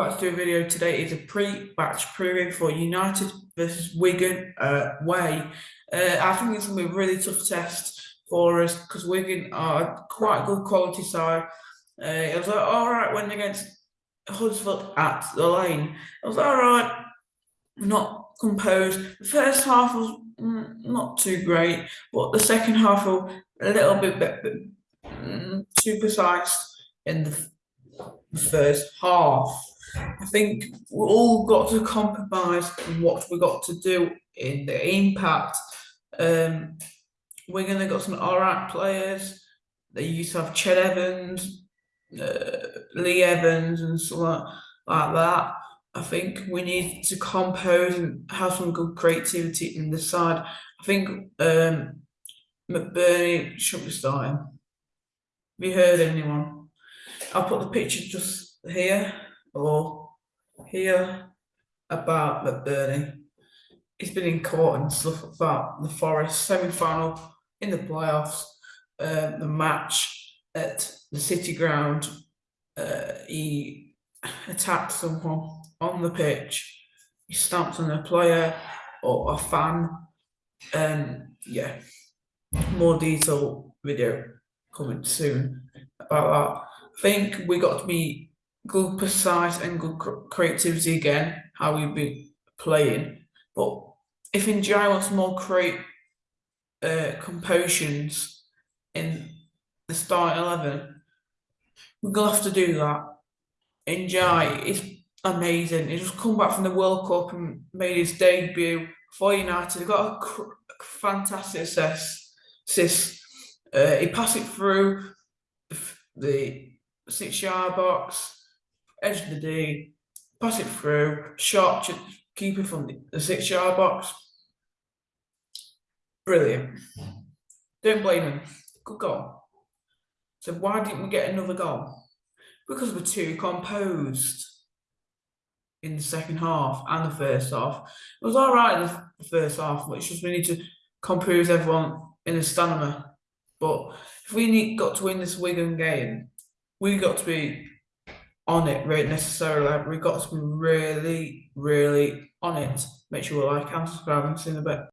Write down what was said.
about to do a video today is a pre-match preview for United versus Wigan uh, way. Uh, I think it's going to be a really tough test for us because Wigan are quite a good quality side. Uh, it was like, all right when against Huddersfield at the lane. It was all right, not composed. The first half was not too great, but the second half was a little bit, bit, bit mm, too precise in the first half. I think we all got to compromise on what we got to do in the impact. Um, we're gonna got some alright players. They used to have Ched Evans, uh, Lee Evans, and so like, like that. I think we need to compose and have some good creativity in the side. I think um, McBurnie should be starting. Have you heard anyone? I'll put the picture just here or here about McBurnie. He's been in court and stuff about the Forest semi final in the playoffs, uh, the match at the City Ground. Uh, he attacked someone on the pitch, he stamped on a player or a fan. And yeah, more detailed video coming soon about that. I think we got to be good precise and good creativity again, how we be playing. But if Ndiaye wants more create uh, compositions in the start eleven, we're gonna have to do that. Ndiaye is amazing. He just come back from the World Cup and made his debut for United. He got a fantastic assist. assist. Uh, he passed it through the, the six yard box edge of the D, pass it through, shot, keep it from the, the six yard box. Brilliant. Don't blame him. Good goal. So why didn't we get another goal? Because we're too composed in the second half and the first half. It was all right in the first half, which just we need to compose everyone in the stamina. But if we need got to win this Wigan game, we got to be on it right necessarily. We've got to be really, really on it. Make sure you like and subscribe and see in a bit.